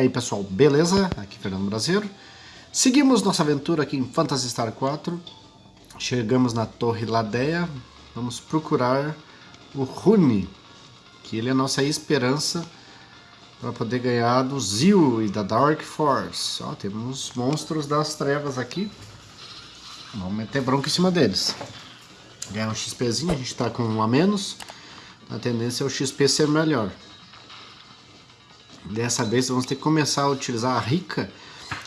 aí pessoal, beleza? Aqui Fernando Brasileiro. Seguimos nossa aventura aqui em Phantasy Star 4. Chegamos na Torre Ladeia. Vamos procurar o Rune, que ele é a nossa esperança para poder ganhar do Zil e da Dark Force. Ó, temos monstros das trevas aqui. Vamos meter bronca em cima deles. Ganhar um XPzinho, a gente está com um a menos. A tendência é o XP ser melhor. Dessa vez vamos ter que começar a utilizar a Rika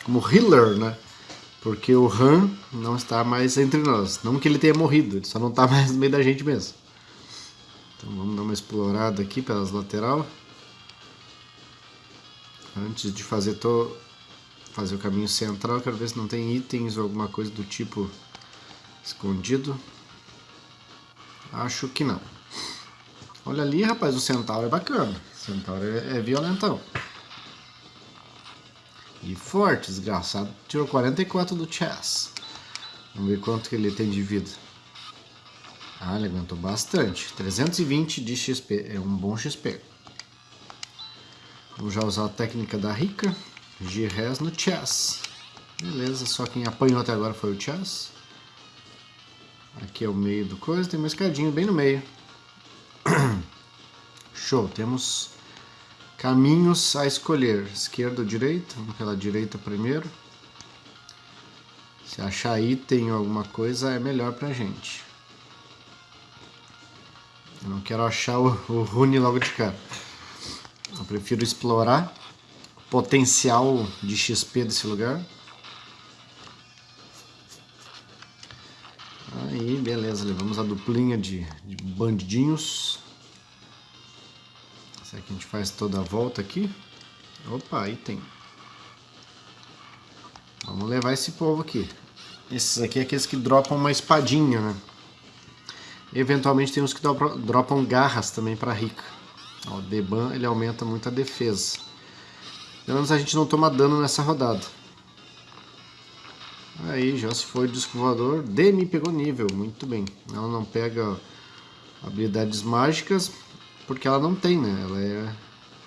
como healer, né? Porque o Han não está mais entre nós. Não que ele tenha morrido, ele só não está mais no meio da gente mesmo. Então vamos dar uma explorada aqui pelas lateral. Antes de fazer, to... fazer o caminho central, quero ver se não tem itens ou alguma coisa do tipo escondido. Acho que não. Olha ali, rapaz, o centauro é bacana. Centauro é, é violentão. E forte, desgraçado. Tirou 44 do chess. Vamos ver quanto que ele tem de vida. Ah, ele aguentou bastante. 320 de XP. É um bom XP. Vamos já usar a técnica da Rica. G-Res no chess. Beleza, só quem apanhou até agora foi o chess. Aqui é o meio do coisa. Tem uma escadinha bem no meio. Show, temos caminhos a escolher, esquerda ou direita, vamos pela direita primeiro. Se achar item ou alguma coisa é melhor pra gente. Eu não quero achar o, o rune logo de cara. Eu prefiro explorar o potencial de XP desse lugar. Aí, beleza, levamos a duplinha de, de bandidinhos. Será que a gente faz toda a volta aqui? Opa, aí tem. Vamos levar esse povo aqui. Esses aqui é aqueles que dropam uma espadinha, né? Eventualmente tem uns que dropam garras também para rica. O Deban ele aumenta muito a defesa. Pelo menos a gente não toma dano nessa rodada. Aí já se foi o disco voador. Demi pegou nível, muito bem. Ela não pega habilidades mágicas, porque ela não tem, né? Ela é,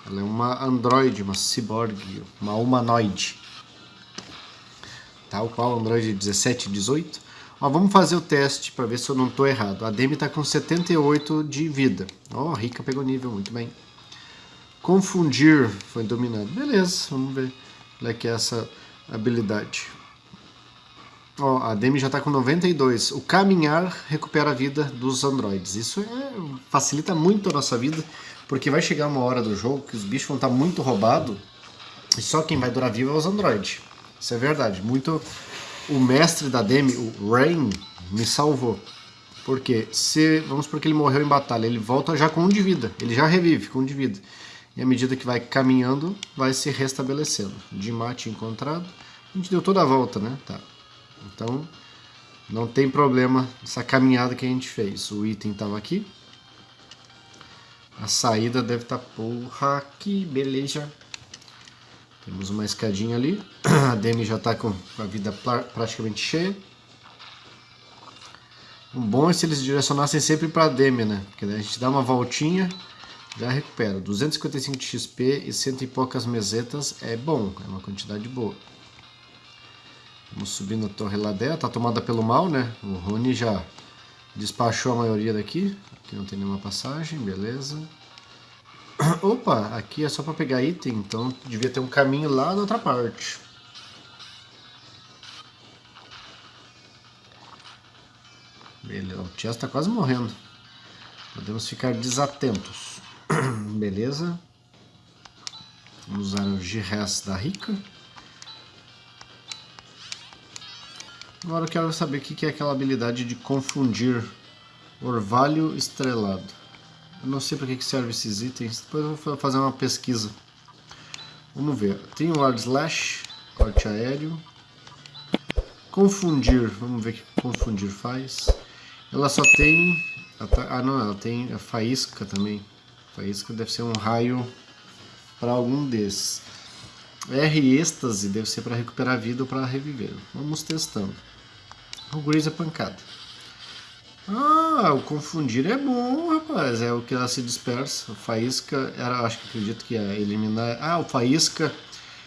ela é uma androide, uma cyborg, uma humanoide. Tal qual Android 17 e 18. Ó, vamos fazer o teste para ver se eu não estou errado. A Demi está com 78 de vida. Ó, oh, Rica pegou nível, muito bem. Confundir foi dominado. Beleza, vamos ver qual é que é essa habilidade. Ó, a Demi já está com 92. O caminhar recupera a vida dos androides. Isso é, facilita muito a nossa vida, porque vai chegar uma hora do jogo que os bichos vão estar tá muito roubados e só quem vai durar vivo é os androides. Isso é verdade. Muito o mestre da Demi, o Rain, me salvou. Porque se, vamos supor que ele morreu em batalha, ele volta já com um de vida, ele já revive com um de vida. E à medida que vai caminhando, vai se restabelecendo. De mate encontrado, a gente deu toda a volta, né? Tá. Então, não tem problema essa caminhada que a gente fez. O item estava aqui. A saída deve estar tá aqui, beleza. Temos uma escadinha ali. A Demi já está com a vida praticamente cheia. O bom é se eles direcionassem sempre para a Demi, né? Porque daí a gente dá uma voltinha, já recupera. 255 de XP e cento e poucas mesetas é bom, é uma quantidade boa. Vamos subir na torre Ladea, tá tomada pelo mal, né? O Rune já despachou a maioria daqui. Aqui não tem nenhuma passagem, beleza. Opa, aqui é só para pegar item, então devia ter um caminho lá na outra parte. Beleza, o Chess está quase morrendo. Podemos ficar desatentos. Beleza. Vamos usar o G-Res da Rica. Agora eu quero saber o que é aquela habilidade de confundir orvalho estrelado. Eu não sei para que serve esses itens, depois eu vou fazer uma pesquisa. Vamos ver. Tem o Hard Slash, corte aéreo. Confundir, vamos ver o que confundir faz. Ela só tem... Ah não, ela tem a faísca também. Faísca deve ser um raio para algum desses. R êxtase deve ser para recuperar a vida ou para reviver. Vamos testando. Grease é pancada. Ah, o confundir é bom, rapaz. É o que ela se dispersa. O faísca, era, acho que acredito que ia eliminar. Ah, o faísca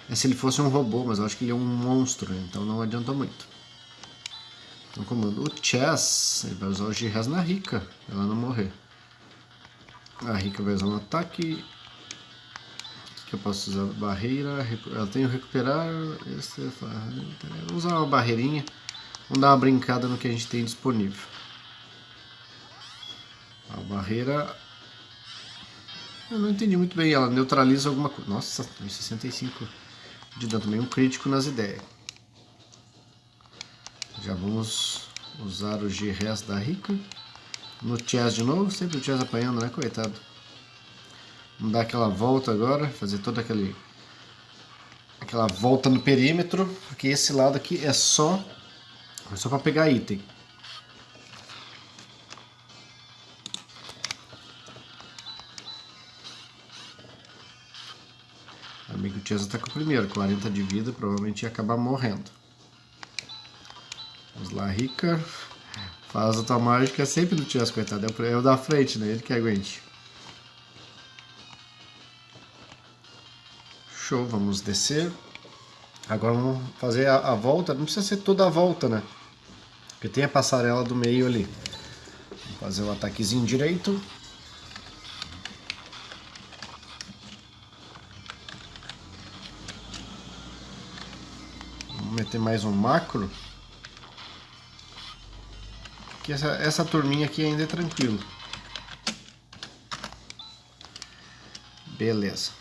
é se ele fosse um robô, mas eu acho que ele é um monstro, né? então não adianta muito. Então comando o Chess, ele vai usar o G-Res na Rika, ela não morrer. A Rika vai usar um ataque. Que eu posso usar barreira, ela tem o recuperar. Esse, vou usar uma barreirinha. Vamos dar uma brincada no que a gente tem disponível. A barreira eu não entendi muito bem, ela neutraliza alguma coisa. Nossa, 65 de dano também, um crítico nas ideias. Já vamos usar o G-Res da Rica. No Chess de novo, sempre o Chess apanhando, né, coitado. Vamos dar aquela volta agora, fazer toda aquele, aquela volta no perímetro, porque esse lado aqui é só, é só para pegar item. Amigo Chesa tá com o primeiro, 40 de vida, provavelmente ia acabar morrendo. Vamos lá, Rica. Faz a tua mágica sempre no Chesa, coitado. É o da frente, né? Ele que aguente. Show, vamos descer. Agora vamos fazer a, a, volta. Não precisa ser toda a volta, né? Porque tem a passarela do meio ali. Vamos fazer o ataquezinho direito. meter mais um macro. Que essa, essa turminha aqui ainda é tranquilo. Beleza.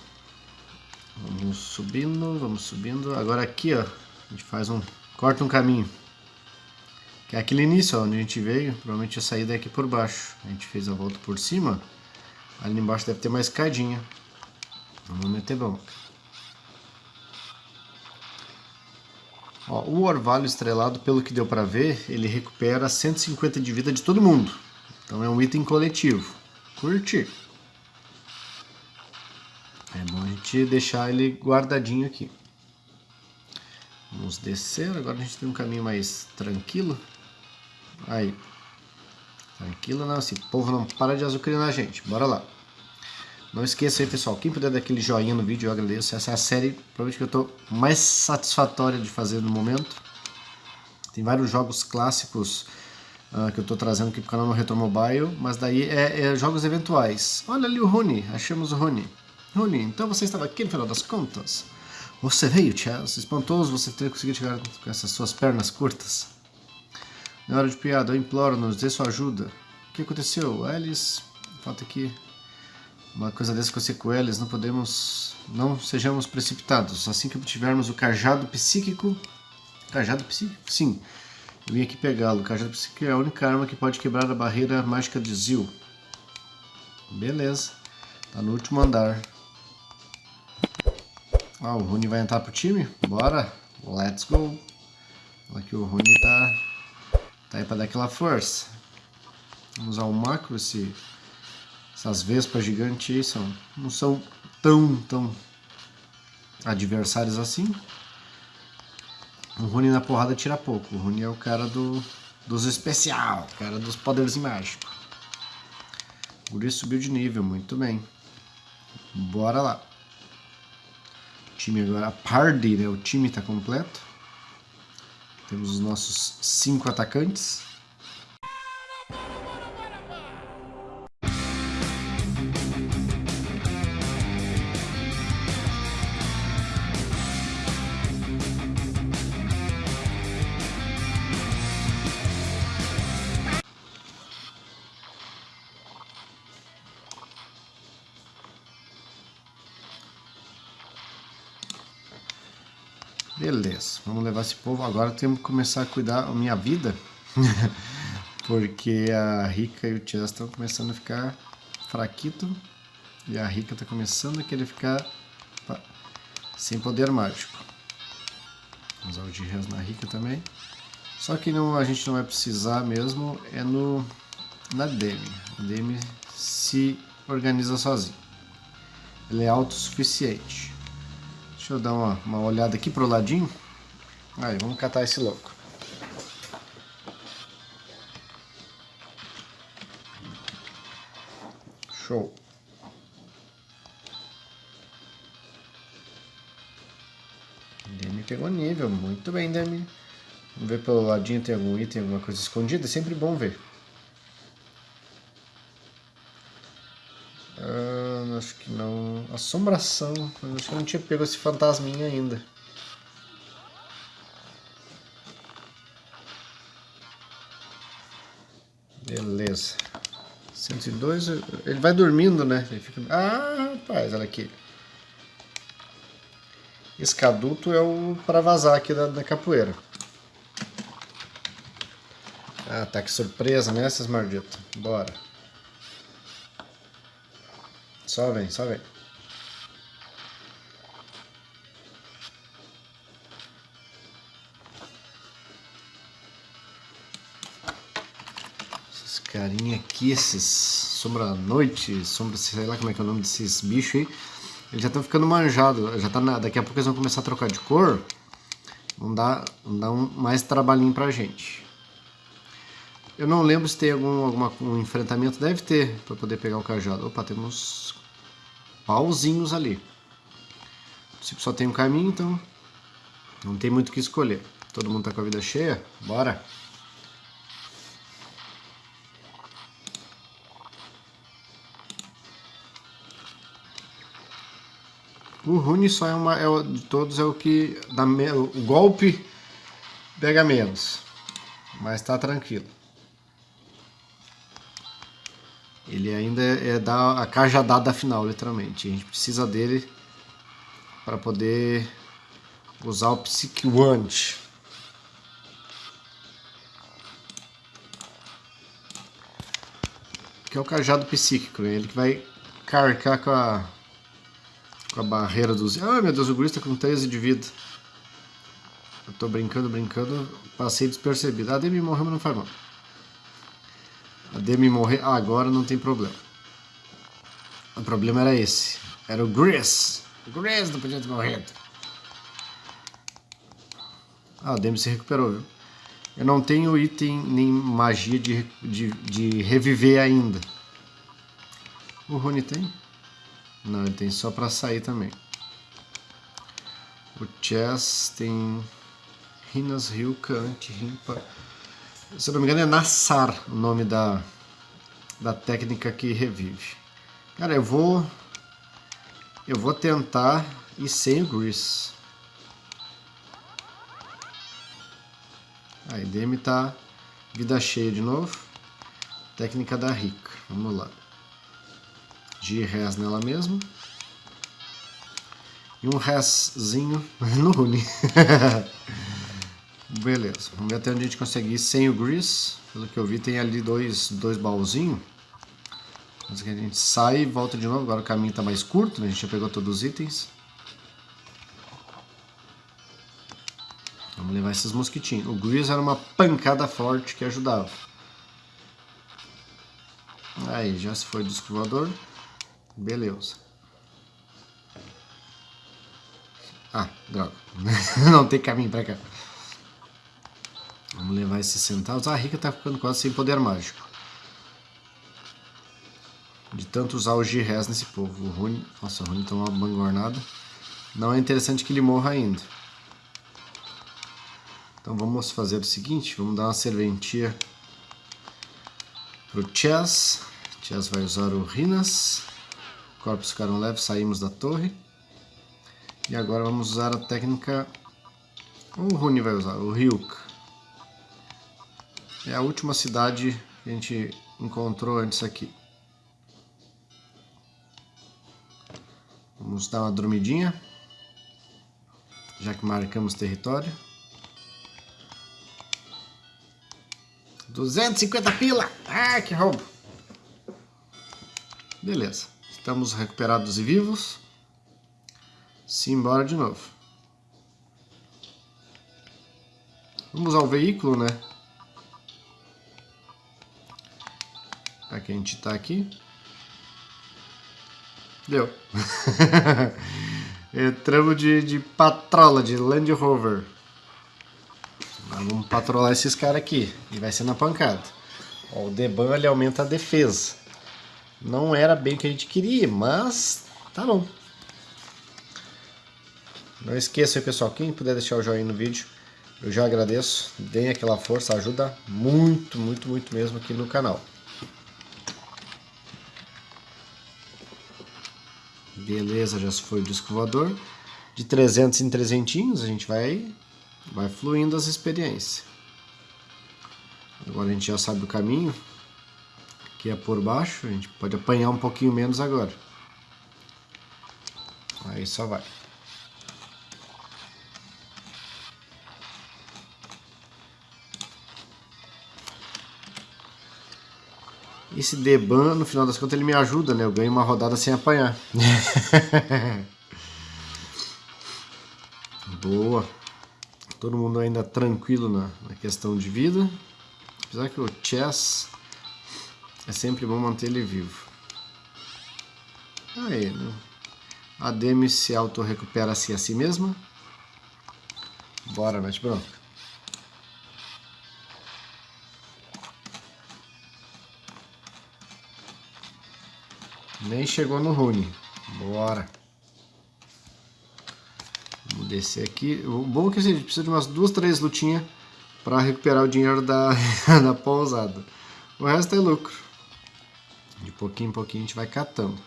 Vamos subindo, vamos subindo. Agora aqui, ó, a gente faz um... Corta um caminho. Que é aquele início, onde a gente veio. Provavelmente a saída é aqui por baixo. A gente fez a volta por cima. Ali embaixo deve ter uma escadinha. Vamos meter bom. Ó, o orvalho estrelado, pelo que deu para ver, ele recupera 150 de vida de todo mundo. Então é um item coletivo. Curti. É bom a gente deixar ele guardadinho aqui. Vamos descer, agora a gente tem um caminho mais tranquilo. Aí. Tranquilo não, esse povo não para de azucrinar a gente. Bora lá. Não esqueça aí, pessoal, quem puder dar aquele joinha no vídeo, eu agradeço. Essa é a série, provavelmente, que eu estou mais satisfatória de fazer no momento. Tem vários jogos clássicos uh, que eu estou trazendo aqui para o canal no Retro Mobile, mas daí é, é, jogos eventuais. Olha ali o Rony, achamos o Rony. Rony, então você estava aqui no final das contas? Você veio, Chelsea, espantoso você ter conseguido chegar com essas suas pernas curtas. Na hora de piada, eu imploro, nos dê sua ajuda. O que aconteceu? Alice, falta aqui uma coisa dessa com sequelas, não podemos, não sejamos precipitados. Assim que obtivermos o cajado psíquico, cajado psíquico? Sim, eu vim aqui pegá-lo. O cajado psíquico é a única arma que pode quebrar a barreira mágica de Zil. Beleza, tá no último andar. Ah, o Rune vai entrar pro time? Bora, let's go. Aqui o Rune tá, tá aí pra dar aquela força. Vamos usar o macro, esse essas vespas gigantes são, não são tão, tão adversários assim. O Rune na porrada tira pouco. O Rune é o cara do, dos especial, o cara dos poderes mágicos. O Guri subiu de nível, muito bem. Bora lá. O time agora, a party, né? O time está completo. Temos os nossos cinco atacantes. Esse povo. Agora temos que começar a cuidar da minha vida. Porque a Rica e o Chess estão começando a ficar fraquito. E a Rica está começando a querer ficar sem poder mágico. Vamos usar o de Res na Rica também. Só que não, a gente não vai precisar mesmo é no, na Demi. A Demi se organiza sozinho. Ele é autossuficiente. Deixa eu dar uma, uma olhada aqui pro ladinho. Aí, vamos catar esse louco. Show. pegou nível. Muito bem, Demi. Vamos ver pelo ladinho tem algum item, alguma coisa escondida. É sempre bom ver. Ah, acho que não. Assombração. Acho que eu não tinha pego esse fantasminha ainda. 102, ele vai dormindo, né? Ele fica... Ah, rapaz, olha aqui. Esse caduto é o para vazar aqui da, da capoeira. Ah, tá que surpresa, né, essas malditas? Bora. Só vem, só vem. Carinha aqui, esses sombra noite, sombra, sei lá como é que é o nome desses bichos aí. Eles já estão ficando manjados, já tá na, daqui a pouco eles vão começar a trocar de cor. Vão dar, vão dar um, mais trabalhinho pra gente. Eu não lembro se tem algum alguma, um enfrentamento, deve ter, para poder pegar o cajado. Opa, temos pauzinhos ali. Tipo, só tem um caminho, então não tem muito o que escolher. Todo mundo tá com a vida cheia? Bora! O Rune só é uma. É, de todos é o que. Dá, o golpe pega menos. Mas tá tranquilo. Ele ainda é, é da a cajadada final, literalmente. A gente precisa dele para poder usar o Psyche Wand. Que é o cajado psíquico, ele que vai carcar com a a barreira dos... Ah, meu Deus, o guri está com 13 de vida. Eu tô brincando, brincando, passei despercebido. A Demi morreu, mas não faz mal. A Demi morrer agora não tem problema. O problema era esse. Era o Gris. O Gris não podia ter morrido. Ah, a Demi se recuperou, viu? Eu não tenho item nem magia de, de, de reviver ainda. O Rony tem? Não, ele tem só pra sair também. O Chess tem Rinas Ryuka, Anti-Rimpa. Se eu não me engano é Nassar o nome da, da técnica que revive. Cara, eu vou... Eu vou tentar ir sem o Grease. Aí, Demi tá vida cheia de novo. Técnica da Rica. Vamos lá de res nela mesmo. E um reszinho no Rune. Beleza, vamos ver até onde a gente consegue ir sem o Grease. Pelo que eu vi, tem ali dois, dois baúzinhos. Mas que a gente sai e volta de novo. Agora o caminho está mais curto, né? a gente já pegou todos os itens. Vamos levar esses mosquitinhos. O Grease era uma pancada forte que ajudava. Aí, já se foi do escovador. Beleza. Ah, droga. Não tem caminho pra cá. Vamos levar esses centavos. Ah, a Rica tá ficando quase sem poder mágico. De tanto usar o G-Res nesse povo. O Rune... Nossa, o Rune tomou uma bangornada. Não é interessante que ele morra ainda. Então vamos fazer o seguinte. Vamos dar uma serventia pro Chess. Chess vai usar o Rinas. Corpos ficaram leves, saímos da torre. E agora vamos usar a técnica... O Rune vai usar, o Ryuk. É a última cidade que a gente encontrou antes aqui. Vamos dar uma dormidinha. Já que marcamos território. 250 pila! Ah, que roubo! Beleza. Estamos recuperados e vivos. Simbora de novo. Vamos ao veículo, né? Que a gente tá aqui. Deu. Entramos de, de patrola, de Land Rover. Vamos patrolar esses caras aqui. E vai ser na pancada. Ó, o Deban ele aumenta a defesa. Não era bem o que a gente queria, mas tá bom. Não esqueça, pessoal, quem puder deixar o joinha no vídeo, eu já agradeço. Deem aquela força, ajuda muito, muito, muito mesmo aqui no canal. Beleza, já foi o disco. De 300 em 300 a gente vai, vai fluindo as experiências. Agora a gente já sabe o caminho, que é por baixo, a gente pode apanhar um pouquinho menos agora. Aí só vai. Esse Deban, no final das contas, ele me ajuda, né? Eu ganho uma rodada sem apanhar. Boa. Todo mundo ainda tranquilo na, na questão de vida. Apesar que o chess é sempre bom manter ele vivo. Aí, né? A Demi se auto-recupera-se a si mesma. Bora, mete bronca. Nem chegou no Rune. Bora. Vamos descer aqui. O bom é que a gente precisa de umas duas, três lutinhas para recuperar o dinheiro da, da pousada. O resto é lucro. De pouquinho em pouquinho a gente vai catando.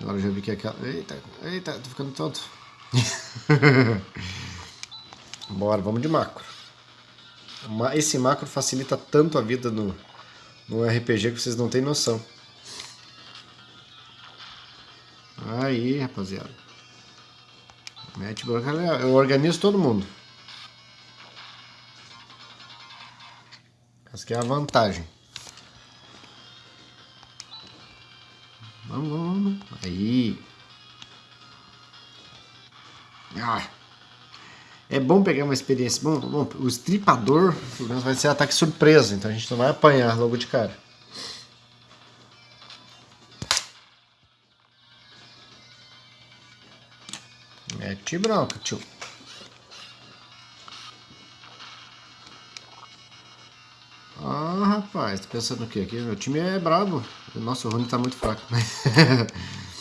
Agora já vi que aquela... Eita, eita, tô ficando tonto. Bora, vamos de macro. Esse macro facilita tanto a vida no, no RPG que vocês não têm noção. Aí, rapaziada. Mete branca, eu organizo todo mundo. Essa que é a vantagem. Aí. Ah. É bom pegar uma experiência. Bom, bom, o estripador pelo menos vai ser ataque surpresa, então a gente não vai apanhar logo de cara. Mete bronca, tio. Ah, rapaz, tá pensando o quê? Aqui, meu time é brabo. O Rune tá muito fraco.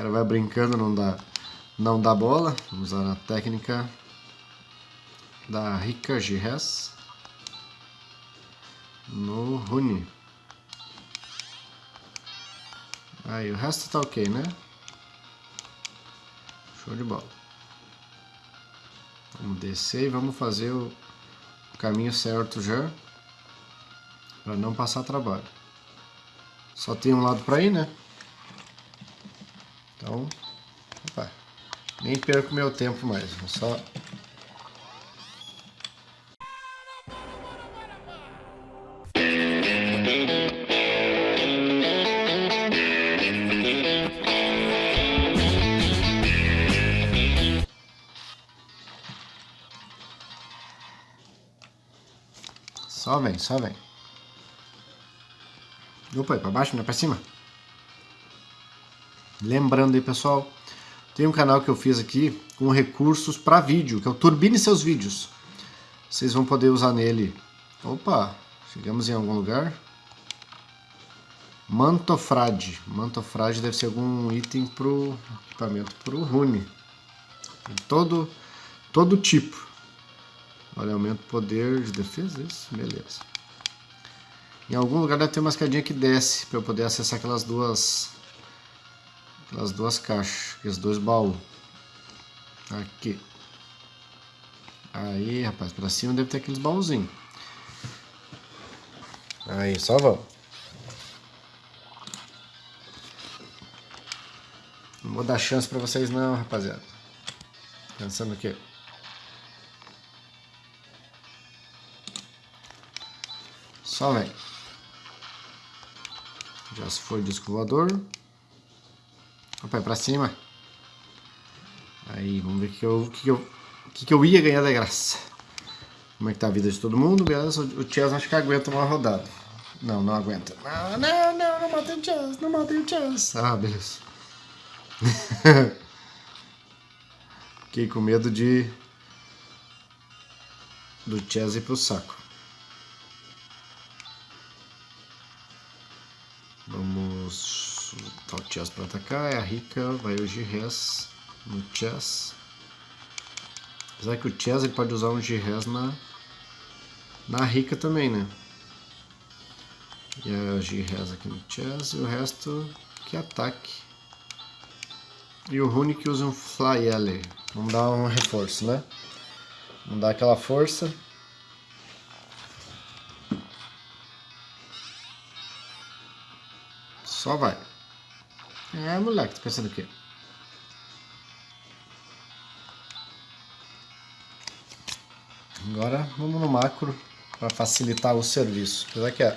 cara vai brincando, não dá, não dá bola. Vamos usar a técnica da Rika Gires no Rune. Aí, o resto tá ok, né? Show de bola. Vamos descer e vamos fazer o caminho certo já. Para não passar trabalho. Só tem um lado para ir, né? Então, opa, nem perco meu tempo mais. Vou só Só vem, só vem. Opa, é pra baixo, não é pra cima? Lembrando aí, pessoal, tem um canal que eu fiz aqui com recursos para vídeo, que é o Turbine Seus Vídeos. Vocês vão poder usar nele. Opa, chegamos em algum lugar. Mantofrade. Mantofrade deve ser algum item pro equipamento pro Rune. Todo, todo tipo. Olha, aumenta o poder de defesa, isso? Beleza. Em algum lugar deve ter uma escadinha que desce para eu poder acessar aquelas duas aquelas duas caixas, aqueles dois baús. Aqui. Aí, rapaz, pra cima deve ter aqueles baúzinhos. Aí, só vamos. Não vou dar chance pra vocês não, rapaziada. Pensando o quê? Só vem. Já se foi o disco voador. Opa, pra cima. Aí, vamos ver o que eu, que, eu, que, que eu ia ganhar da graça. Como é que tá a vida de todo mundo? Beleza, o Chess acho que aguenta uma rodada. Não, não aguenta. Não, não, não, não matei o Chess, não matei o Chess. Ah, beleza. Fiquei com medo de do Chess ir pro saco. Chess para atacar. É a rica, vai o G-Res no chess. Apesar que o Chess ele pode usar um G-Res na, na Rica também, né? E a G-Res aqui no Chess e o resto que ataque. E o Rune que usa um Fly L. Vamos dar um reforço, né? Vamos dar aquela força. Só vai. É, moleque, tá pensando o quê? Agora vamos no macro para facilitar o serviço. Apesar que a,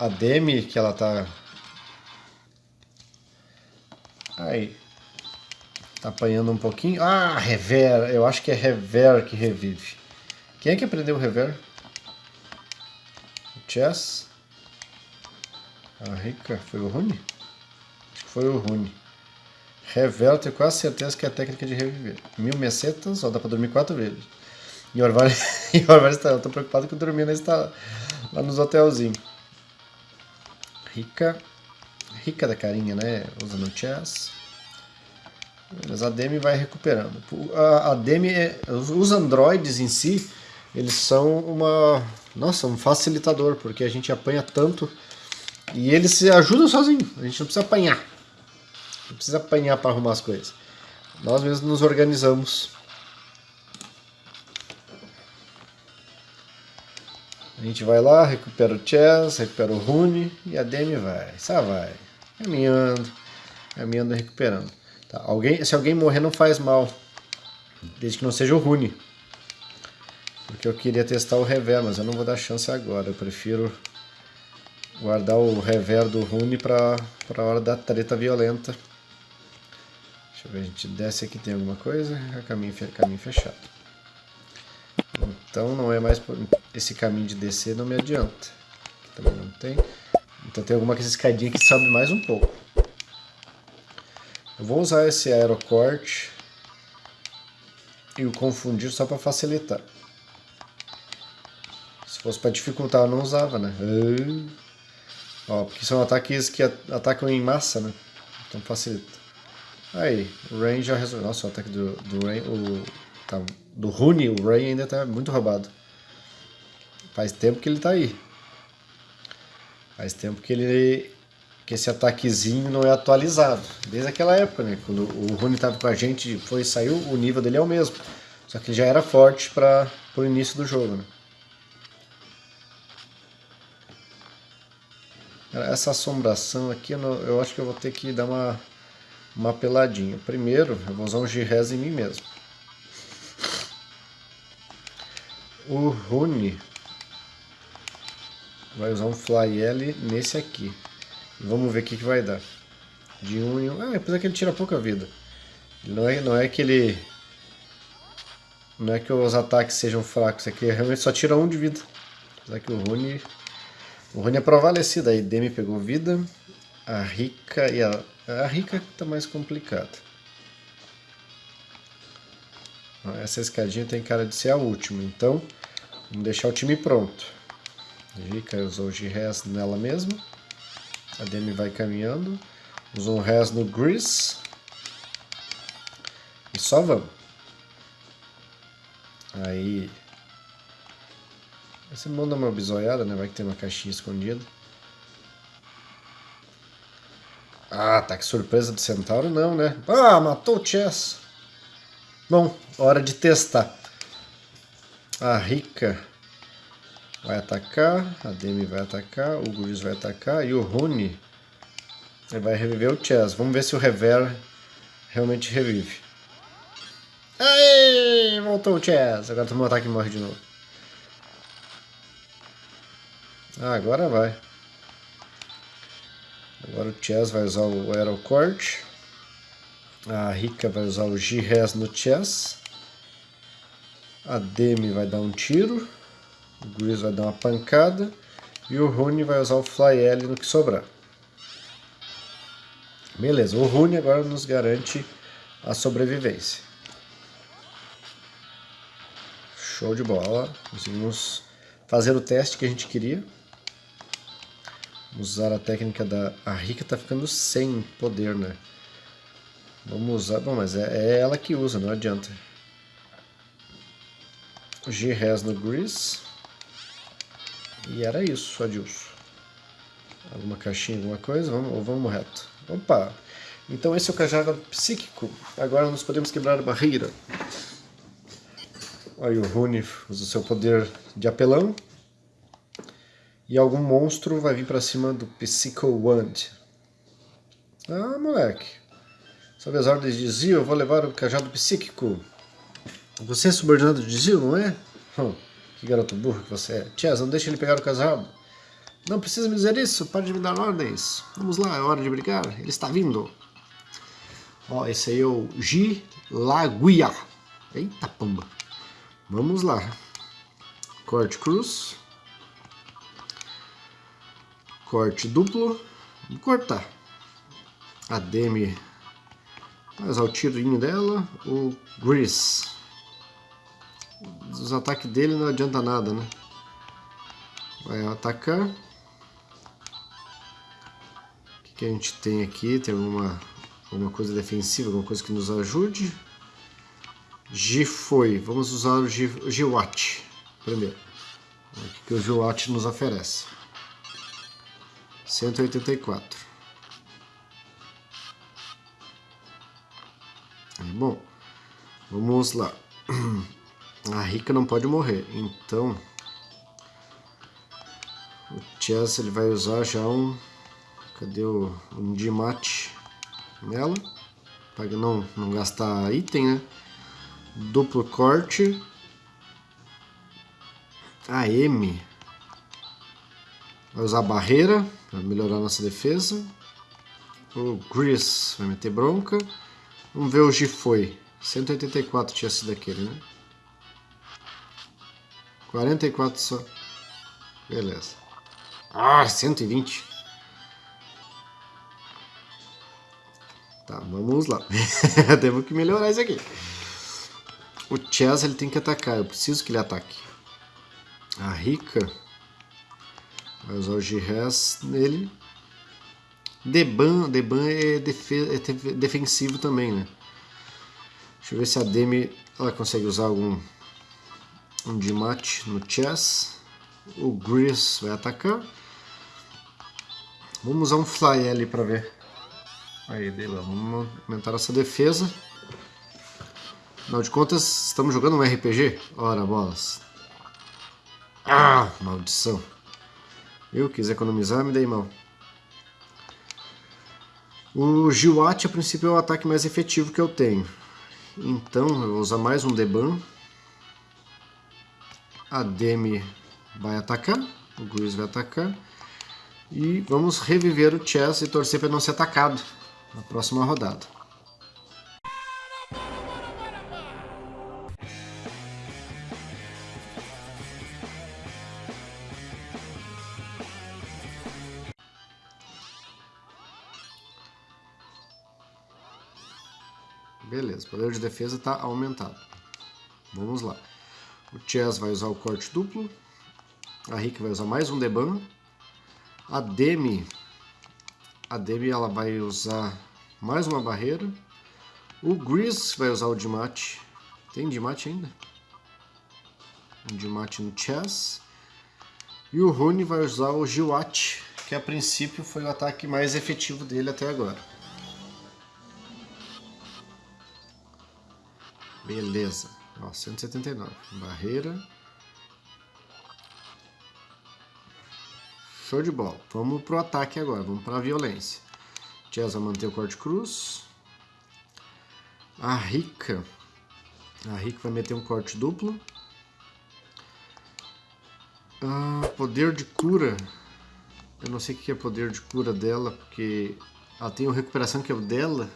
a Demi, que ela tá... Aí. Tá apanhando um pouquinho. Ah, Rever. Eu acho que é Rever que revive. Quem é que aprendeu o Rever? O Chess? A Rica? Foi o Rune? Foi o Rune. Rever, eu tenho quase certeza que é a técnica de reviver. Mil mesetas, ó, dá pra dormir quatro vezes. E o Orvalho, e o Orvalho está, eu tô preocupado que o dormindo está lá nos hotelzinhos. Rica, rica da carinha, né? Usando chess. Mas a Demi vai recuperando. A, a Demi, é, os androides em si, eles são uma, nossa, um facilitador, porque a gente apanha tanto e eles se ajudam sozinhos. A gente não precisa apanhar. Não precisa apanhar para arrumar as coisas. Nós mesmos nos organizamos A gente vai lá, recupera o Chess, recupera o Rune e a Demi vai. Só vai. Caminhando, caminhando e recuperando. Tá, alguém, se alguém morrer não faz mal. Desde que não seja o Rune. Porque eu queria testar o Rever, mas eu não vou dar chance agora. Eu prefiro guardar o Rever do Rune para a hora da treta violenta. Deixa eu ver, a gente desce aqui, tem alguma coisa. Caminho, caminho fechado. Então não é mais esse caminho de descer não me adianta. Também não tem. Então tem alguma escadinha que sobe mais um pouco. Eu vou usar esse aerocorte e o confundir só para facilitar. Se fosse para dificultar eu não usava, né? Ó, porque são ataques que atacam em massa, né? Então facilita. Aí, o Rain já resolveu. Nossa, o ataque do, do Rain, o, tá, do Rune, o Rain ainda tá muito roubado. Faz tempo que ele tá aí. Faz tempo que ele que esse ataquezinho não é atualizado. Desde aquela época, né? Quando o Rune tava com a gente, foi saiu, o nível dele é o mesmo. Só que ele já era forte para o início do jogo, né? Essa assombração aqui, eu acho que eu vou ter que dar uma, uma peladinha. Primeiro, eu vou usar um G-Res em mim mesmo. O Rune vai usar um Fly L nesse aqui. Vamos ver o que, que vai dar. De um em um. Ah, apesar que ele tira pouca vida. Não é, não é que ele. Não é que os ataques sejam fracos, é realmente só tira um de vida. Apesar que o Rune. O Rune é provalecido. A Demi pegou vida. A Rica e a. A Rica tá mais complicada. Essa escadinha tem cara de ser a última, então vamos deixar o time pronto. Rica usou de res nela mesma. A Demi vai caminhando. Usou um res no Grease. E só vamos. Aí... Você manda uma bisoiada, né? Vai que tem uma caixinha escondida. Ah, tá que surpresa do Centauro não, né? Ah, matou o Chess. Bom, hora de testar. A Rica vai atacar, a Demi vai atacar, o Guriz vai atacar e o Rune vai reviver o Chess. Vamos ver se o Rever realmente revive. Aê! Voltou o Chess. Agora tomou um ataque e morre de novo. Ah, agora vai. Agora o Chess vai usar o Aerocorte. A Rika vai usar o G-Res no chess. A Demi vai dar um tiro. O Gris vai dar uma pancada. E o Rune vai usar o Fly L no que sobrar. Beleza, o Rune agora nos garante a sobrevivência. Show de bola. Conseguimos fazer o teste que a gente queria. Usar a técnica da... A Rika tá ficando sem poder, né? Vamos usar... Bom, mas é, é ela que usa, não adianta. G-Res no Grease. E era isso, Adilson. Alguma caixinha, alguma coisa? Vamos, vamos reto? Opa! Então esse é o cajado psíquico. Agora nós podemos quebrar a barreira. Aí o Rune usa o seu poder de apelão. E algum monstro vai vir pra cima do Psycho Wand. Ah, moleque. Sob as ordens de Zio, eu vou levar o cajado psíquico. Você é subordinado de Zio, não é? Hum, que garoto burro que você é. Chess, não deixe ele pegar o cajado. Não precisa me dizer isso, pare de me dar ordens. Vamos lá, é hora de brigar. Ele está vindo. Ó, esse aí é o Gilaguia. Eita pomba. Vamos lá. Corte cruz. Corte duplo. Vamos cortar. A Demi usar o tirinho dela. O Grease. Os ataques dele não adianta nada, né? Vai atacar. O que, que a gente tem aqui? Tem alguma, alguma coisa defensiva, alguma coisa que nos ajude. G foi. Vamos usar o Giwatt primeiro. O que o Giwatt nos oferece? 184. Bom, vamos lá. A Rica não pode morrer, então o Chess ele vai usar já um cadê o um Dimate nela para não não gastar item, né? Duplo corte. A M vai usar barreira para melhorar nossa defesa. O Gris vai meter bronca. Vamos ver o G foi. 184 tinha sido aquele, né? 44 só. Beleza. Ah, 120. Tá, vamos lá. Temos que melhorar isso aqui. O Chess ele tem que atacar. Eu preciso que ele ataque. A Rica vai usar o G-Res nele. Deban, Deban é, defe, é defensivo também, né? Deixa eu ver se a Demi ela consegue usar algum um de mate no chess. O Gris vai atacar. Vamos usar um Fly L para ver. Aí, Dela, vamos aumentar nossa defesa. Afinal de contas, estamos jogando um RPG? Ora, bolas. Ah, maldição. Eu quis economizar, me dei mal. O Giwat, a princípio, é o ataque mais efetivo que eu tenho. Então, eu vou usar mais um Deban. A Demi vai atacar, o Gris vai atacar. E vamos reviver o Chess e torcer para não ser atacado na próxima rodada. Beleza, o poder de defesa está aumentado. Vamos lá. O Chess vai usar o corte duplo. A Rick vai usar mais um deban. A Demi, a Demi ela vai usar mais uma barreira. O Gris vai usar o Dimate. Tem Dimate ainda? Um Dimate no Chess. E o Rune vai usar o Giwat, que a princípio foi o ataque mais efetivo dele até agora. Beleza. Ó, 179. Barreira. Show de bola. Vamos pro ataque agora. Vamos para a violência. Chess vai manter o corte cruz. A Rica. A Rica vai meter um corte duplo. Ah, poder de cura. Eu não sei o que é poder de cura dela, porque ela tem uma recuperação que é o dela.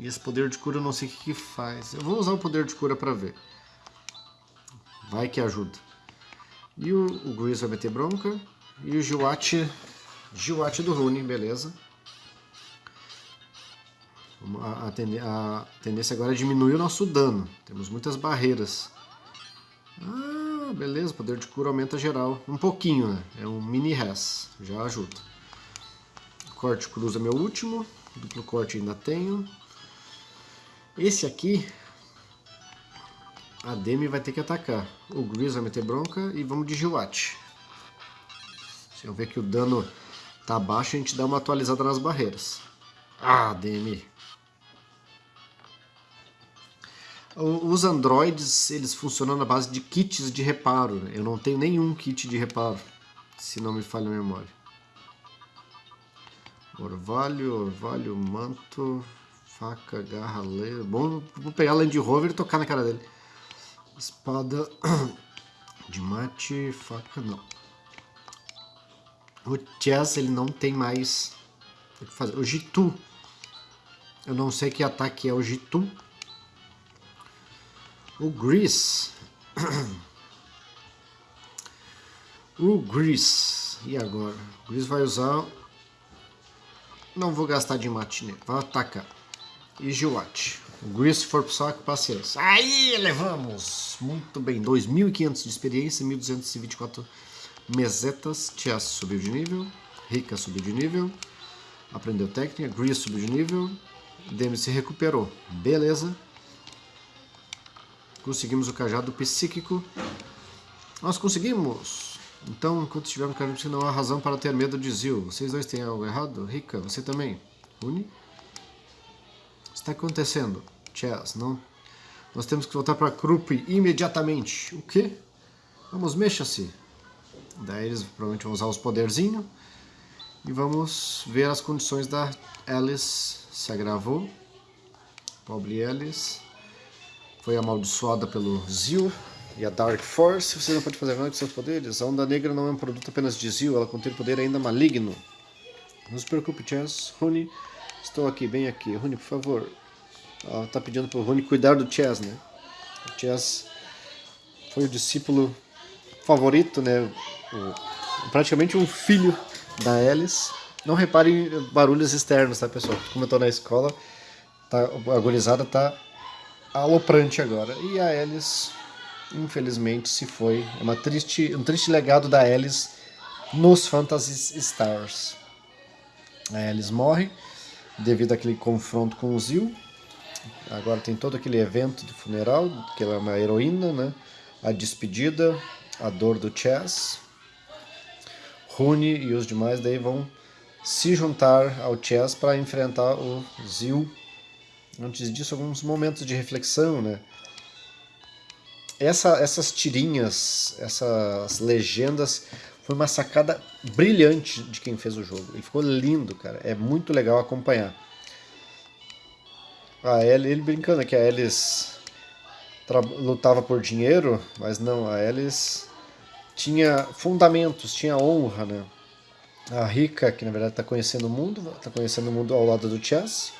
E esse poder de cura eu não sei o que, que faz. Eu vou usar o poder de cura para ver. Vai que ajuda. E o, o Gris vai meter bronca. E o Giwat, Giwat do Rune, beleza. A, a, a, tendência agora é diminuir o nosso dano. Temos muitas barreiras. Ah, beleza, poder de cura aumenta geral. Um pouquinho, né? É um mini res, já ajuda. Corte cruz é meu último. Duplo corte ainda tenho. Esse aqui, A Demi vai ter que atacar. O Gris vai meter bronca e vamos de Giwat. Se eu ver que o dano tá baixo, a gente dá uma atualizada nas barreiras. Ah, Demi. Os androids, eles funcionam na base de kits de reparo. Eu não tenho nenhum kit de reparo, se não me falha a memória. Orvalho, orvalho, manto, faca, garra, lei. Bom, vou pegar a Land Rover e tocar na cara dele. Espada de mate, faca, não. O Chess, ele não tem mais o que fazer. O Jitu, eu não sei que ataque é o Jitu. O Grease. o Grease. E agora? O Grease vai usar... Não vou gastar de mate Vai atacar. E. O Grease for saco, paciência. Aí, levamos! Muito bem. 2.500 de experiência, 1.224 mesetas. Tias subiu de nível. Rika subiu de nível. Aprendeu técnica. Grease subiu de nível. Demi se recuperou. Beleza. Conseguimos o cajado psíquico. Nós conseguimos! Então, enquanto estivermos cajado não há razão para ter medo de Zil. Vocês dois têm algo errado? Rika, você também. Uni? Está acontecendo? Chess, não. Nós temos que voltar para Krupp imediatamente. O quê? Vamos, mexa-se. Daí eles provavelmente vão usar os poderzinhos. E vamos ver as condições da Alice. Se agravou. Pobre Alice. Foi amaldiçoada pelo Zil e a Dark Force. Você não pode fazer nada com seus poderes. A Onda Negra não é um produto apenas de Zil. Ela contém poder ainda maligno. Não se preocupe, Chess. Rune Estou aqui, bem aqui. Rune, por favor. Ela tá pedindo pro Rune cuidar do Chess, né? O Chess foi o discípulo favorito, né? O, praticamente um filho da Alice. Não reparem barulhos externos, tá, pessoal? Como eu tô na escola, tá, a gorizada tá aloprante agora. E a Alice, infelizmente, se foi. É uma triste, um triste legado da Alice nos Phantasy Stars. A Alice morre devido àquele confronto com o Zil. Agora tem todo aquele evento do funeral, que ela é uma heroína, né? A despedida, a dor do Chess. Rune e os demais daí vão se juntar ao Chess para enfrentar o Zil. Antes disso, alguns momentos de reflexão, né? Essa, essas tirinhas, essas legendas foi uma sacada brilhante de quem fez o jogo. E ficou lindo, cara. É muito legal acompanhar. Ah, ele, ele brincando que a Alice lutava por dinheiro, mas não, a Alice tinha fundamentos, tinha honra, né? A Rika, que na verdade está conhecendo o mundo, está conhecendo o mundo ao lado do Chess,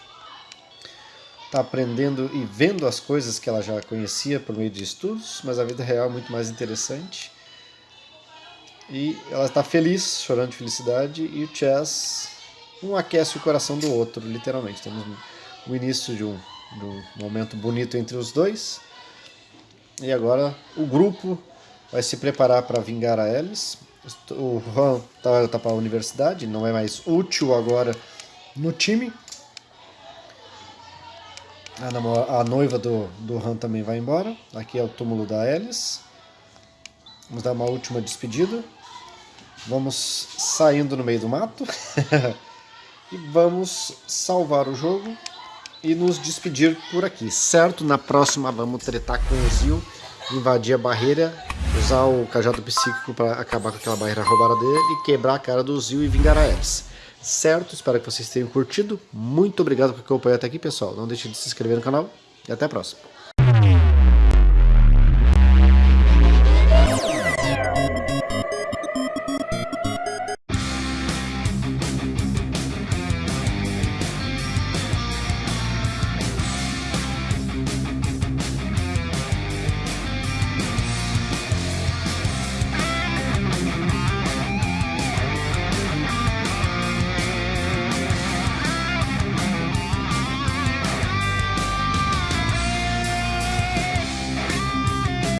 está aprendendo e vendo as coisas que ela já conhecia por meio de estudos, mas a vida real é muito mais interessante. E ela está feliz, chorando de felicidade, e o Chess um aquece o coração do outro, literalmente. Temos o início de um, de um momento bonito entre os dois. E agora o grupo vai se preparar para vingar a Alice. O Han está tá para a universidade, não é mais útil agora no time. A, noiva do, do Han também vai embora. Aqui é o túmulo da Alice. Vamos dar uma última despedida. Vamos saindo no meio do mato e vamos salvar o jogo e nos despedir por aqui, certo? Na próxima vamos tretar com o Zil, invadir a barreira, usar o cajado psíquico para acabar com aquela barreira roubada dele e quebrar a cara do Zil e vingar a Eris. Certo? Espero que vocês tenham curtido. Muito obrigado por acompanhar até aqui, pessoal. Não deixe de se inscrever no canal e até a próxima.